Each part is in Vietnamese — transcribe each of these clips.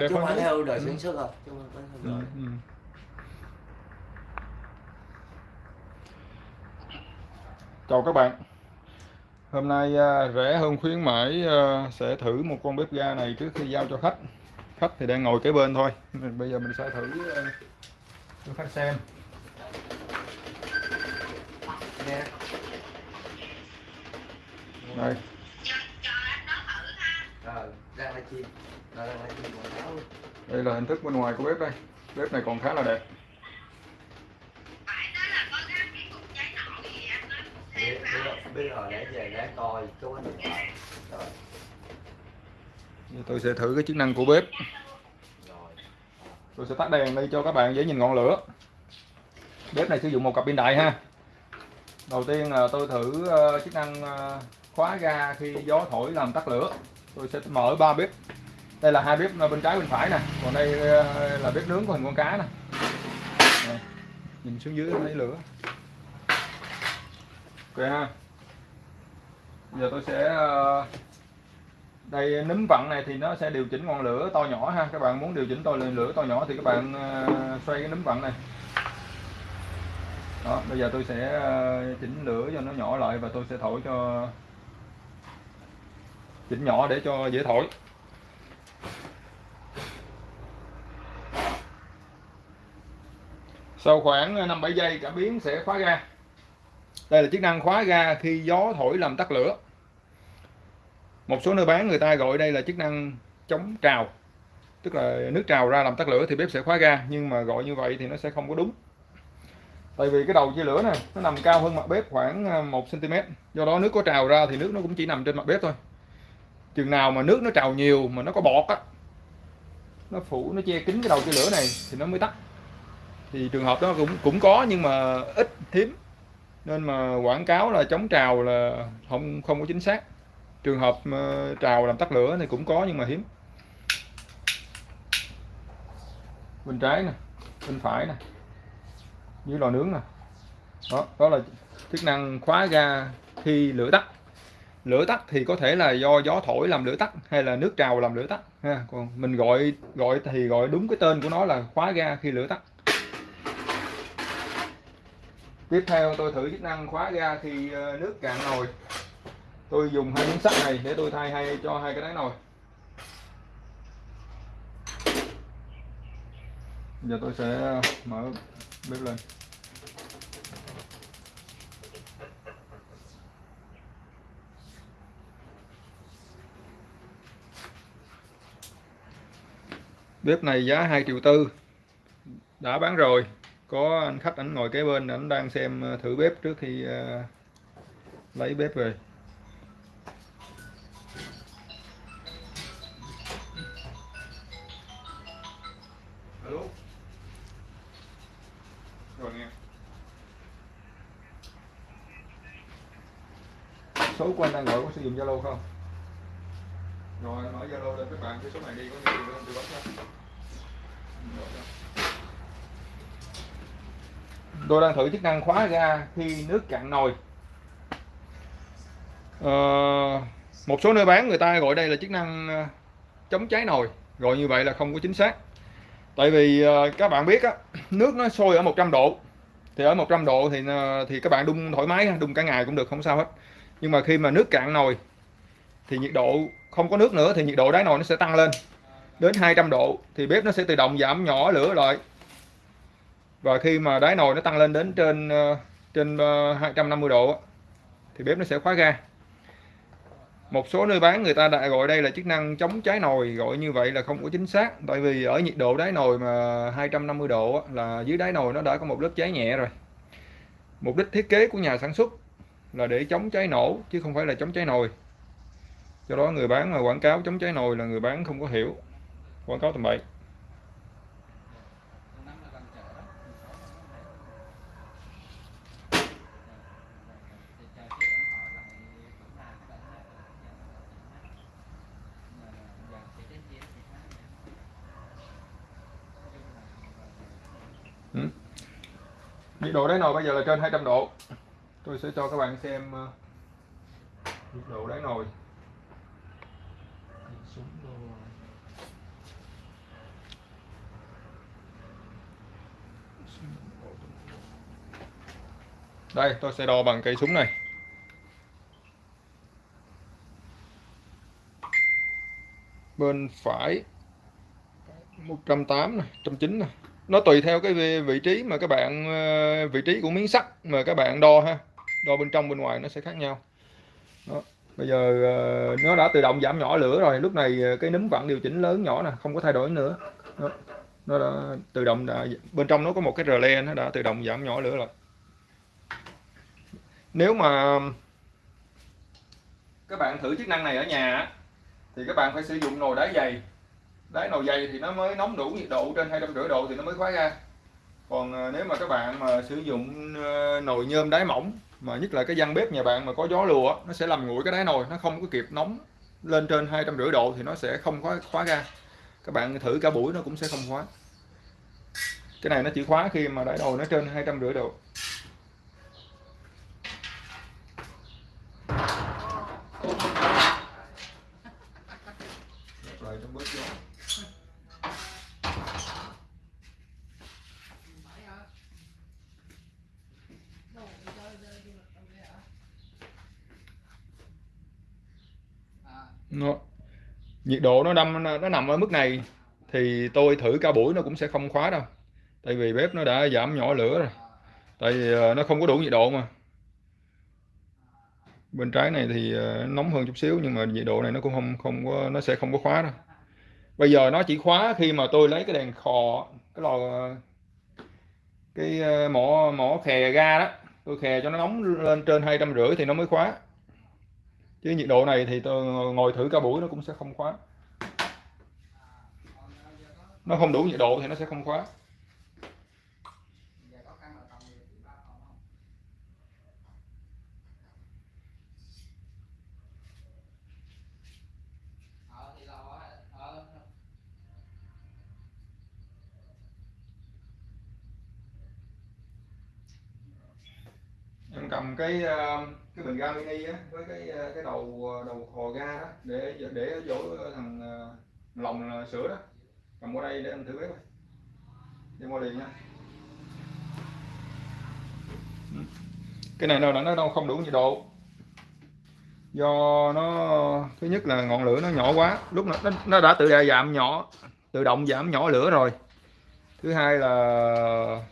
chứ không phải theo đời sản xuất không chứ không phải theo Ừ, đời ừ. chào các bạn. Hôm nay à, rẻ hơn khuyến mãi à, sẽ thử một con bếp ga này trước khi giao cho khách. Khách thì đang ngồi kế bên thôi. Mình- bây giờ mình sẽ thử à, cho khách xem. Đây. Rồi ra live chim đây là hình thức bên ngoài của bếp đây. Bếp này còn khá là đẹp. Biết rồi để về để coi chú anh rồi Giờ tôi sẽ thử cái chức năng của bếp. Tôi sẽ tắt đèn đây cho các bạn dễ nhìn ngọn lửa. Bếp này sử dụng một cặp pin đại ha. Đầu tiên là tôi thử ờ, chức năng ờ, khóa ga khi gió thổi làm tắt lửa. Tôi sẽ mở ba bếp đây là hai bếp à, bên trái, bên phải nè. Còn đây ờ, là bếp nướng của hình con cá nè. Nhìn xuống dưới thấy lửa. Ok ha. Giờ tôi sẽ ờ, đây, nấm vặn này thì nó sẽ điều chỉnh ngọn lửa to nhỏ ha. Các bạn muốn điều chỉnh to lửa to nhỏ thì các bạn ờ, xoay cái nấm vặn này. Đó, bây giờ tôi sẽ chỉnh lửa cho nó nhỏ lại và tôi sẽ thổi cho, chỉnh nhỏ để cho dễ thổi. Sau khoảng ờ, 5-7 giây cảm biến sẽ khóa ga. Đây là chức năng khóa ga khi gió thổi làm tắt lửa. Một số nơi bán, người ta gọi đây là chức năng chống trào. Tức là nước trào ra làm tắt lửa thì bếp sẽ khóa ga, nhưng mà gọi như vậy thì nó sẽ không có đúng. Tại vì cái đầu chia lửa này, nó nằm cao hơn mặt bếp khoảng ờ, 1 cm do đó nước có trào ra thì nước nó cũng chỉ nằm trên mặt bếp thôi. Chừng nào mà nước nó trào nhiều mà nó có bọt á, nó phủ, nó che kín cái đầu chia lửa này thì nó mới tắt thì trường hợp đó cũng cũng có nhưng mà ít hiếm nên mà quảng cáo là chống trào là không không có chính xác. Trường hợp trào làm tắt lửa thì cũng có nhưng mà hiếm. Bên trái nè, bên phải nè, dưới lò nướng nè. Đó đó là chức năng khóa ga khi lửa tắt. Lửa tắt thì có thể là do gió thổi làm lửa tắt hay là nước trào làm lửa tắt, ha. Còn mình gọi gọi thì gọi đúng cái tên của nó là khóa ga khi lửa tắt tiếp theo tôi thử chức năng khóa ga khi ờ, nước cạn nồi. Tôi dùng hai miếng sắt này để tôi thay hay cho hai cái đáy nồi. Giờ tôi sẽ ờ, mở bếp lên. Bếp này giá 2 triệu tư. Đã bán rồi có anh khách ảnh ngồi kế bên ảnh đang xem ờ, thử bếp trước khi ờ, lấy bếp về. Alo? Rồi nghe. Số của anh đang gọi có sử dụng zalo không? Rồi anh mở zalo lên các bạn cái số này đi có thì anh tư vấn cho Gọi cho tôi đang thử chức năng khóa ga khi nước cạn nồi. À, một số nơi bán người ta gọi đây là chức năng ờ, chống cháy nồi. Gọi như vậy là không có chính xác. Tại vì ờ, các bạn biết á nước nó sôi ở 100 độ. Thì ở 100 độ thì thì các bạn đun thoải mái đun cả ngày cũng được không sao hết. Nhưng mà khi mà nước cạn nồi thì nhiệt độ không có nước nữa thì nhiệt độ đáy nồi nó sẽ tăng lên đến 200 độ. Thì bếp nó sẽ tự động giảm nhỏ lửa lại và khi mà đáy nồi nó tăng lên đến trên ờ, trên ờ, 250 độ thì bếp nó sẽ khóa ga. Một số nơi bán người ta đã gọi đây là chức năng chống cháy nồi, gọi như vậy là không có chính xác. Tại vì ở nhiệt độ đáy nồi mà 250 độ là dưới đáy nồi nó đã có một lớp cháy nhẹ rồi. Mục đích thiết kế của nhà sản xuất là để chống cháy nổ, chứ không phải là chống cháy nồi. Do đó người bán mà quảng cáo chống cháy nồi là người bán không có hiểu. Quảng cáo tầm bậy. nhiệt độ đáy nồi bây giờ là trên 200 độ. Tôi sẽ cho các bạn xem ờ, nhiệt độ đáy nồi. Đây, tôi sẽ đo bằng cây súng này. Bên phải 180 này 190 này. Nó tùy theo cái vị- trí mà các bạn ờ, vị trí của miếng sắt mà các bạn đo ha. Đo bên trong bên ngoài nó sẽ khác nhau. Đó. Bây giờ ờ, nó đã tự động giảm nhỏ lửa rồi. Lúc này ờ, cái núm vặn điều chỉnh lớn nhỏ nè, không có thay đổi nữa. Đó. Nó đã tự động đã bên trong nó có một cái rờ le nó đã tự động giảm nhỏ lửa rồi. Nếu mà các bạn thử chức năng này ở nhà thì các bạn phải sử dụng nồi đá dày đáy nồi dày thì nó mới nóng đủ nhiệt độ, trên 250 độ thì nó mới khóa ra. Còn ờ, nếu mà các bạn mà sử dụng ờ, nồi nhôm đáy mỏng, mà nhất là cái gian bếp nhà bạn mà có gió lùa nó sẽ làm nguội cái đáy nồi, nó không có kịp nóng lên trên 250 độ thì nó sẽ không khóa khóa ra. Các bạn thử cả buổi nó cũng sẽ không khóa cái này nó chỉ khóa khi mà đáy nồi nó trên 250 độ lại trong bớt gió nó nhiệt độ nó nằm nó nằm ở mức này thì tôi thử cả buổi nó cũng sẽ không khóa đâu. Tại vì bếp nó đã giảm nhỏ lửa rồi. Tại vì ờ, nó không có đủ nhiệt độ mà. Bên trái này thì ờ, nóng hơn chút xíu nhưng mà nhiệt độ này nó cũng không không có, nó sẽ không có khóa đâu. Bây giờ nó chỉ khóa khi mà tôi lấy cái đèn khò, cái lò, cái ờ, mỏ mỏ khè ga đó. Tôi khè cho nó nóng lên trên hai trăm rưỡi thì nó mới khóa chứ nhiệt độ này thì tôi ngồi thử cả buổi nó cũng sẽ không khóa. Nó không đủ nhiệt độ thì nó sẽ không khóa em cầm cái ờ, cái bình ga mini á với cái ờ, cái đầu ờ, đầu hò ga đó để để dỗ chỗ thằng lòng sữa đó. Cầm qua đây để anh thử bếp đem qua liền nha. Ừ. Cái này đâu là nó đâu không đủ nhiệt độ. Do nó thứ nhất là ngọn lửa nó nhỏ quá lúc nó nó, đã tự giảm nhỏ tự động giảm nhỏ lửa rồi. Thứ hai là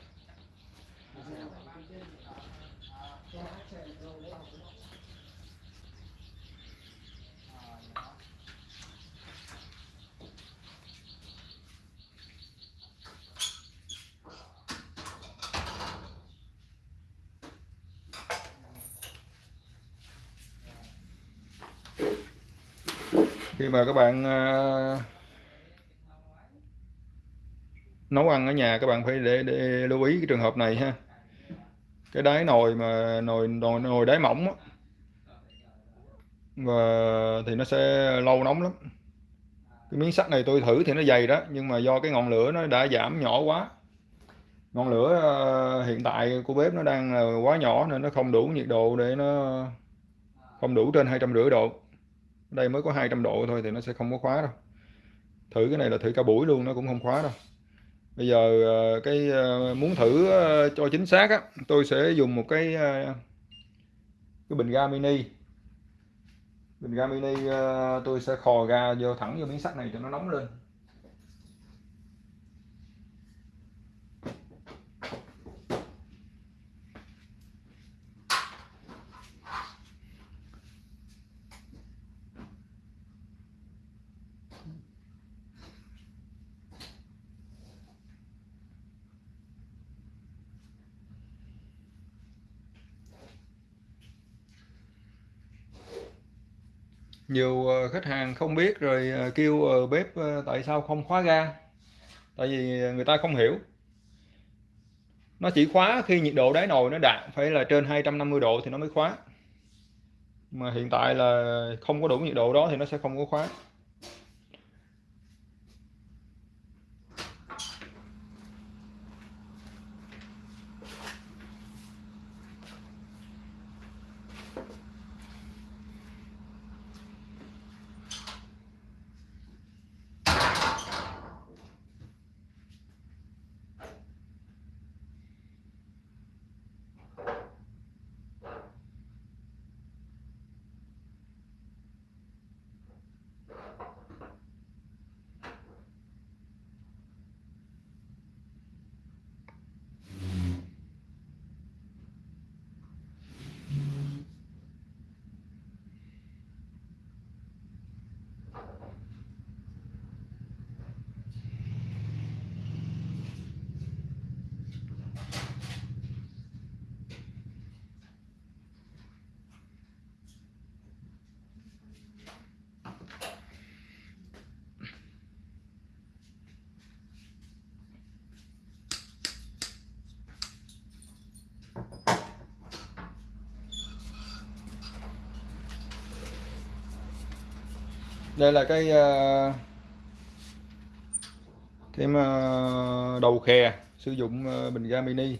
khi mà các bạn ờ, nấu ăn ở nhà các bạn phải để, để lưu ý cái trường hợp này ha. Cái đáy nồi mà nồi nồi nồi đáy mỏng đó. và thì nó sẽ lâu nóng lắm. Cái miếng sắt này tôi thử thì nó dày đó nhưng mà do cái ngọn lửa nó đã giảm nhỏ quá. Ngọn lửa ờ, hiện tại của bếp nó đang quá nhỏ nên nó không đủ nhiệt độ để nó không đủ trên hai trăm rưỡi độ đây mới có 200 độ thôi thì nó sẽ không có khóa đâu. Thử cái này là thử cả buổi luôn, nó cũng không khóa đâu. Bây giờ ờ, cái ờ, muốn thử ờ, cho chính xác á, tôi sẽ dùng một cái cái bình ga mini. Bình ga mini tôi sẽ khò ga vô thẳng vô miếng sắt này cho nó nóng lên. Nhiều ờ, khách hàng không biết rồi ờ, kêu ờ, bếp tại sao không khóa ga? Tại vì người ta không hiểu. Nó chỉ khóa khi nhiệt độ đáy nồi nó đạt phải là trên 250 độ thì nó mới khóa. Mà hiện tại là không có đủ nhiệt độ đó thì nó sẽ không có khóa. Đây là cái ờ, cái ờ, đầu khè sử dụng ờ, bình ga mini.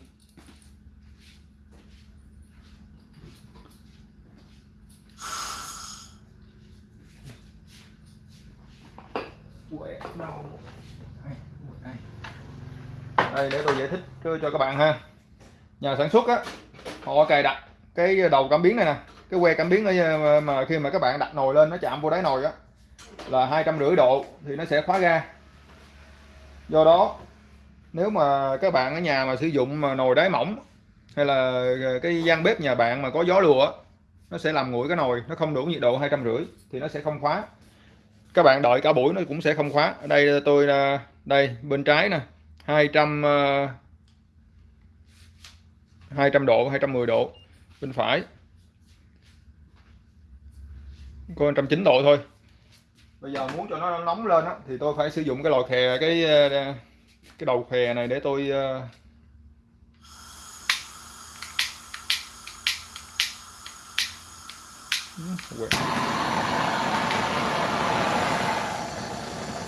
Đây. Để tôi giải thích cho các bạn ha. Nhà sản xuất á họ cài đặt cái đầu cảm biến này nè. Cái que cảm biến ở mà khi mà các bạn đặt nồi lên nó chạm vô đáy nồi á là hai trăm rưỡi độ thì nó sẽ khóa ga. Do đó, nếu mà các bạn ở nhà mà sử dụng mà nồi đáy mỏng hay là cái gian bếp nhà bạn mà có gió lùa, nó sẽ làm nguội cái nồi, nó không đủ nhiệt độ hai trăm rưỡi thì nó sẽ không khóa. Các bạn đợi cả buổi nó cũng sẽ không khóa. Ở đây tôi à, đây, bên trái nè 200 200 à, độ 210 độ bên phải. Có 190 độ thôi bây giờ muốn cho nó nóng lên á, thì tôi phải sử dụng cái lò khè cái ờ, cái đầu khè này để tôi ờ,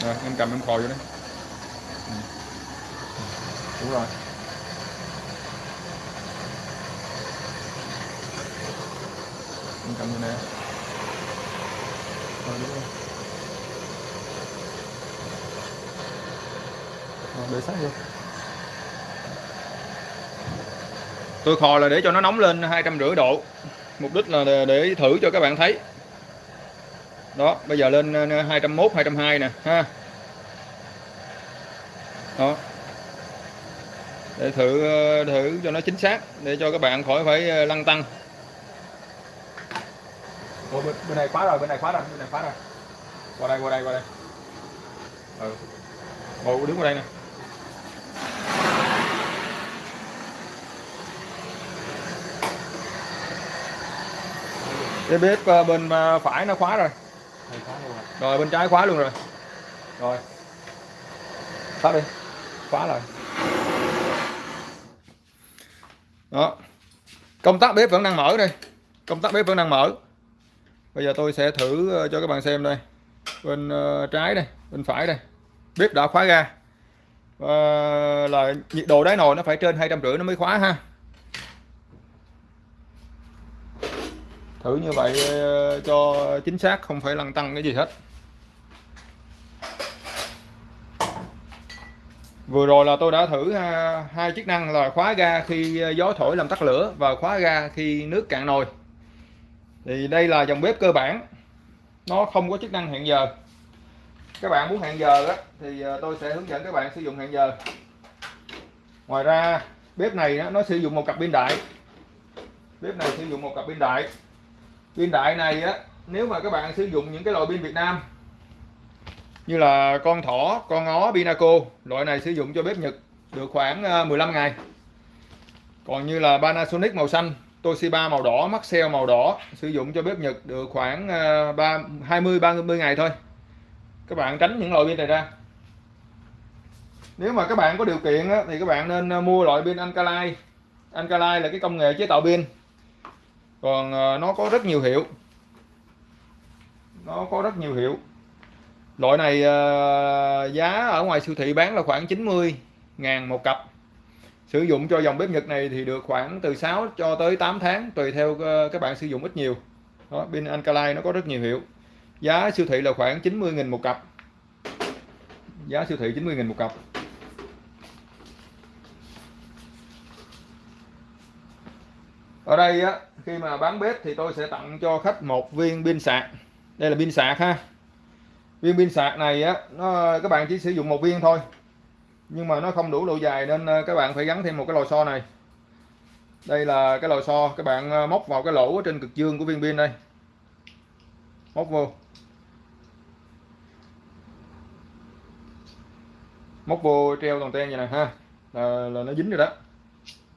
rồi em cầm em khò vô đấy đúng rồi. Em cầm như này rồi đúng rồi. Để sát vô tôi khò là để cho nó nóng lên hai trăm rưỡi độ. Mục đích là để thử cho các bạn thấy. Đó bây giờ lên 201 202 nè ha. Đó. Để thử thử cho nó chính xác để cho các bạn khỏi phải lăn tăng Ủa, bên, bên này khóa rồi bên này khóa rồi bên này khóa rồi. Qua đây qua đây qua đây. Ừ. Ngồi đứng qua đây nè cái bếp ờ, bên ờ, phải nó khóa rồi. Rồi bên trái khóa luôn rồi. Rồi. Tắt đi. Khóa lại đó. Công tắc bếp vẫn đang mở đây. Công tắc bếp vẫn đang mở. Bây giờ tôi sẽ thử ờ, cho các bạn xem đây. Bên trái đây bên phải đây. Bếp đã khóa ga. Và là nhiệt độ đáy nồi nó phải trên hai trăm rưỡi nó mới khóa ha thử như vậy ờ, cho chính xác không phải lăn tăng cái gì hết. Vừa rồi là tôi đã thử à, hai chức năng là khóa ga khi ờ, gió thổi làm tắt lửa và khóa ga khi nước cạn nồi. Thì đây là dòng bếp cơ bản. Nó không có chức năng hẹn giờ. Các bạn muốn hẹn giờ đó, thì ờ, tôi sẽ hướng dẫn các bạn sử dụng hẹn giờ. Ngoài ra bếp này nó sử dụng một cặp pin đại. Bếp này sử dụng một cặp pin đại pin đại này á nếu mà các bạn sử dụng những cái loại pin Việt Nam như là con thỏ con ó Pinaco loại này sử dụng cho bếp Nhật được khoảng ờ, 15 ngày. Còn như là Panasonic màu xanh Toshiba màu đỏ Maxell màu đỏ sử dụng cho bếp Nhật được khoảng 3, 20 30 ngày thôi. Các bạn tránh những loại pin này ra. Nếu mà các bạn có điều kiện á, thì các bạn nên ờ, mua loại pin Alkaline Alkaline là cái công nghệ chế tạo pin còn ờ, nó có rất nhiều hiệu. Nó có rất nhiều hiệu. Loại này ờ, giá ở ngoài siêu thị bán là khoảng 90 ngàn một cặp. Sử dụng cho dòng bếp Nhật này thì được khoảng từ 6 cho tới 8 tháng tùy theo ờ, các bạn sử dụng ít nhiều. Đó, pin Alkaline nó có rất nhiều hiệu. Giá siêu thị là khoảng 90.000 một cặp. Giá siêu thị 90.000 một cặp. Ở đây á khi mà bán bếp thì tôi sẽ tặng cho khách một viên pin sạc. Đây là pin sạc ha. Viên pin sạc này á nó các bạn chỉ sử dụng một viên thôi. Nhưng mà nó không đủ độ dài nên ờ, các bạn phải gắn thêm một cái lò xo này. Đây là cái lò xo các bạn ờ, móc vào cái lỗ ở trên cực dương của viên pin đây. Móc vô. Móc vô treo toàn ten vậy này ha. Là, là nó dính rồi đó.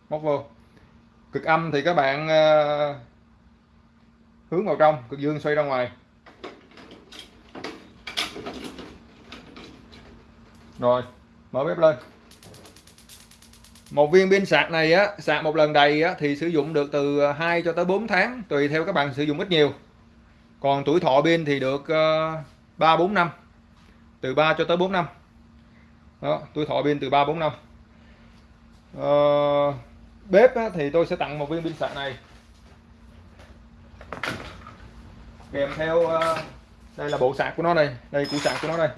Móc vô cực âm thì các bạn uh, hướng vào trong cực dương xoay ra ngoài. Rồi mở bếp lên. Một viên pin sạc này á sạc một lần đầy á thì sử dụng được từ 2 cho tới 4 tháng tùy theo các bạn sử dụng ít nhiều. Còn tuổi thọ pin thì được uh, 3 4 năm từ 3 cho tới 4 năm. Đó tuổi thọ pin từ 3 4 năm. Ờ, bếp á, thì tôi sẽ tặng một viên pin sạc này. Kèm theo uh, đây là bộ sạc của nó đây đây củ sạc của nó đây.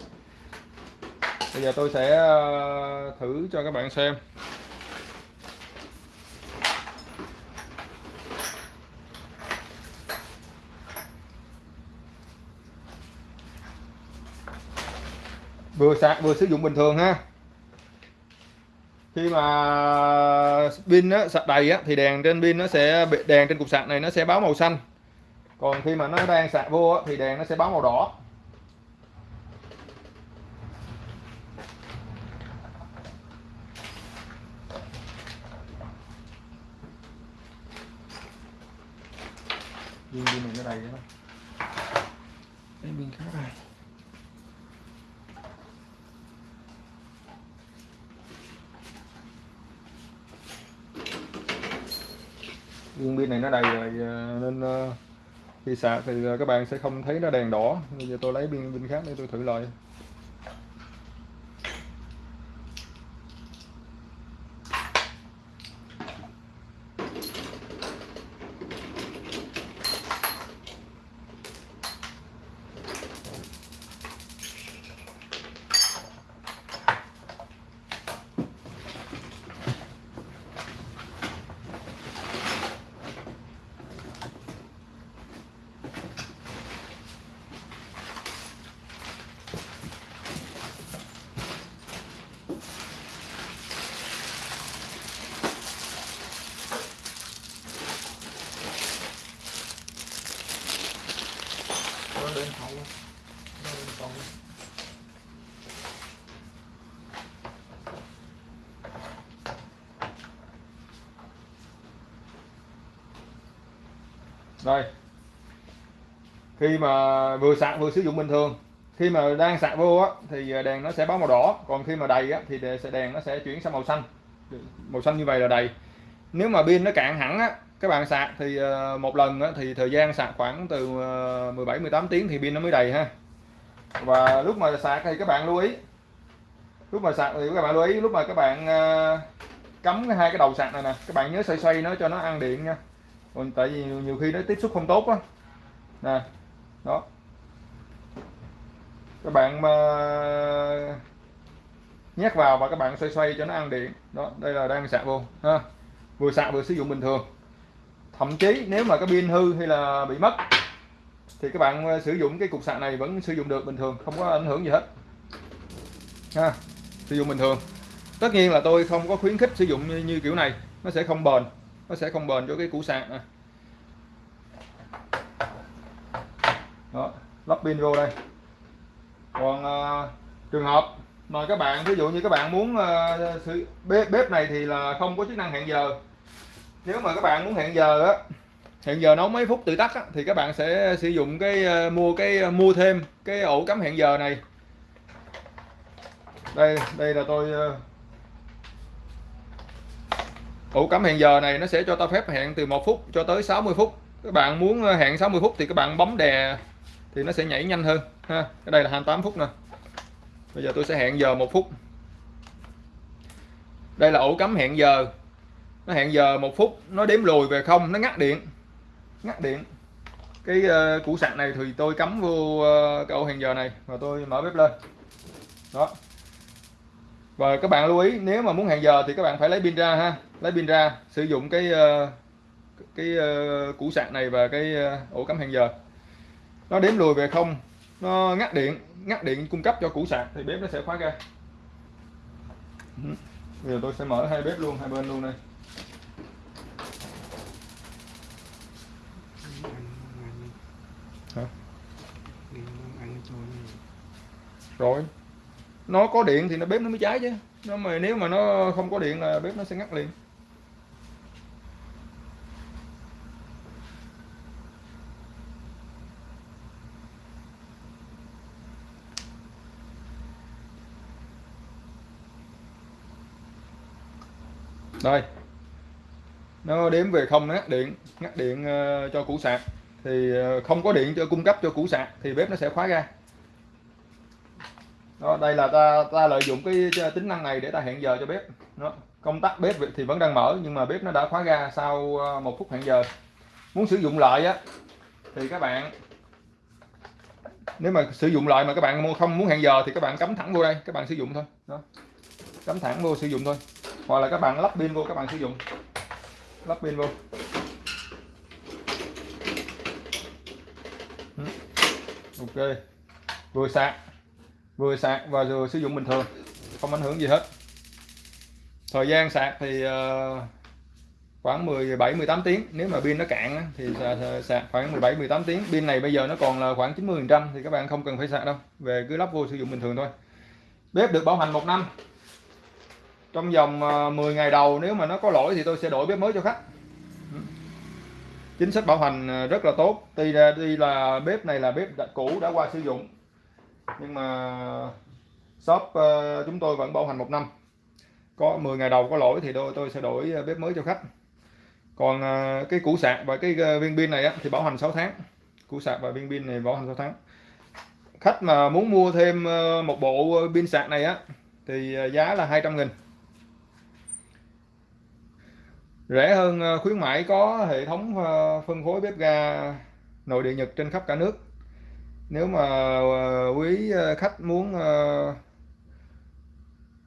Bây giờ tôi sẽ uh, thử cho các bạn xem. Vừa sạc vừa sử dụng bình thường ha khi mà pin nó sạc đầy á, thì đèn trên pin nó sẽ đèn trên cục sạc này nó sẽ báo màu xanh. Còn khi mà nó đang sạc vô á, thì đèn nó sẽ báo màu đỏ. Viên pin này nó đầy đó cái pin khác này viên pin này nó đầy rồi nên ờ, khi sạc thì ờ, các bạn sẽ không thấy nó đèn đỏ. Bây giờ tôi lấy pin pin khác để tôi thử lại lên hậu lên hậu đây. Khi mà vừa sạc vừa sử dụng bình thường. Khi mà đang sạc vô á, thì à, đèn nó sẽ báo màu đỏ. Còn khi mà đầy á, thì sẽ, đèn nó sẽ chuyển sang màu xanh. Màu xanh như vậy là đầy. Nếu mà pin nó cạn hẳn á, các bạn sạc thì à, một lần á, thì thời gian sạc khoảng từ à, 17 18 tiếng thì pin nó mới đầy ha. Và lúc mà sạc thì các bạn lưu ý. Lúc mà sạc thì các bạn lưu ý, lúc mà các bạn cắm hai cái đầu sạc này nè, các bạn nhớ xoay xoay nó cho nó ăn điện nha còn tại vì nhiều khi nó tiếp xúc không tốt á. Nè đó. Các bạn mà nhét vào và các bạn xoay xoay cho nó ăn điện. Đó đây là đang sạc vô ha. Vừa sạc vừa sử dụng bình thường. Thậm chí nếu mà cái pin hư hay là bị mất thì các bạn ờ, sử dụng cái cục sạc này vẫn sử dụng được bình thường không có ảnh hưởng gì hết. Ha sử dụng bình thường. Tất nhiên là tôi không có khuyến khích sử dụng như, như kiểu này nó sẽ không bền nó sẽ không bền cho cái củ sạc này. đó lắp pin vô đây. Còn à, trường hợp mà các bạn ví dụ như các bạn muốn à, sử, bếp, bếp này thì là không có chức năng hẹn giờ. Nếu mà các bạn muốn hẹn giờ á hẹn giờ nấu mấy phút tự tắt á, thì các bạn sẽ sử dụng cái ờ, mua cái mua thêm cái ổ cắm hẹn giờ này. Đây đây là tôi ổ cắm hẹn giờ này nó sẽ cho ta phép hẹn từ 1 phút cho tới 60 phút. Các bạn muốn ờ, hẹn 60 phút thì các bạn bấm đè thì nó sẽ nhảy nhanh hơn ha. Cái đây là 28 phút nè. Bây giờ tôi sẽ hẹn giờ một phút. Đây là ổ cắm hẹn giờ. Nó hẹn giờ một phút nó đếm lùi về không nó ngắt điện ngắt điện. Cái uh, củ sạc này thì tôi cắm vô uh, cái ổ hẹn giờ này và tôi mở bếp lên. Đó. Và các bạn lưu ý nếu mà muốn hẹn giờ thì các bạn phải lấy pin ra ha lấy pin ra, sử dụng cái ờ, cái ờ, củ sạc này và cái ờ, ổ cắm hẹn giờ. Nó đếm lùi về không, nó ngắt điện ngắt điện cung cấp cho củ sạc thì bếp nó sẽ khóa ra. Bây giờ tôi sẽ mở hai bếp luôn, hai bên luôn đây. Hả? rồi. Nó có điện thì nó bếp nó mới cháy chứ. Nó mà nếu mà nó không có điện là bếp nó sẽ ngắt liền. Đây. Nó đếm về không ngắt điện ngắt điện uh, cho củ sạc. Thì uh, không có điện cho cung cấp cho củ sạc thì bếp nó sẽ khóa ra đó đây là ta ta lợi dụng cái ờ, tính năng này để ta hẹn giờ cho bếp. Nó công tắc bếp thì vẫn đang mở nhưng mà bếp nó đã khóa ra sau một phút hẹn giờ. Muốn sử dụng lại á thì các bạn nếu mà sử dụng lại mà các bạn không muốn hẹn giờ thì các bạn cắm thẳng vô đây các bạn sử dụng thôi. Đó cắm thẳng vô sử dụng thôi hoặc là các bạn lắp pin vô, các bạn sử dụng. Lắp pin vô. Ừ. Ok. Vừa sạc. Vừa sạc và vừa sử dụng bình thường. Không ảnh hưởng gì hết. Thời gian sạc thì ờ, khoảng 17 18 tiếng. Nếu mà pin nó cạn thì sạc- sạc khoảng 17 18 tiếng. Pin này bây giờ nó còn là khoảng 90 phần trăm thì các bạn không cần phải sạc đâu. Về cứ lắp vô sử dụng bình thường thôi. Bếp được bảo hành một năm trong vòng ờ, 10 ngày đầu nếu mà nó có lỗi thì tôi sẽ đổi bếp mới cho khách. Ừ. Chính sách bảo hành ờ, rất là tốt. Tuy ra tuy là bếp này là bếp đã cũ đã qua sử dụng. Nhưng mà shop ờ, chúng tôi vẫn bảo hành một năm. Có 10 ngày đầu có lỗi thì tôi tôi sẽ đổi bếp mới cho khách. Còn cái củ sạc và cái viên pin này á, thì bảo hành 6 tháng. Củ sạc và viên pin này bảo hành 6 tháng. Khách mà muốn mua thêm một bộ pin sạc này á thì giá là 200 nghìn rẻ hơn ờ, khuyến mãi có hệ thống ờ, phân phối bếp ga nội địa Nhật trên khắp cả nước. Nếu mà ờ, quý khách muốn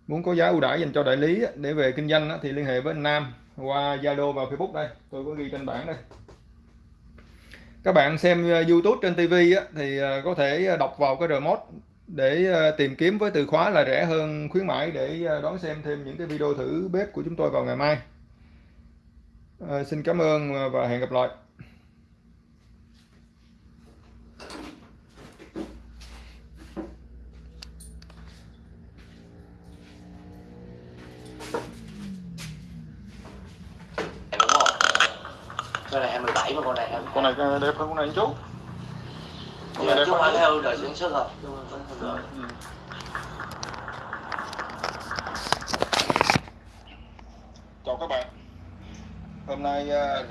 muốn có giá ưu đãi dành cho đại lý để về kinh doanh thì liên hệ với anh Nam qua Zalo và Facebook đây. Tôi có ghi trên bảng đây. Các bạn xem YouTube trên TV thì có thể đọc vào cái remote để tìm kiếm với từ khóa là rẻ hơn khuyến mãi để đón xem thêm những cái video thử bếp của chúng tôi vào ngày mai. Ờ, xin cảm ơn và hẹn gặp lại. Đúng không con này 27 mà con này 22 con này đẹp hơn con này một chút. Con này Chứ đẹp phải hơn. Theo đời sản xuất đời Ừ. chào các bạn hôm nay à,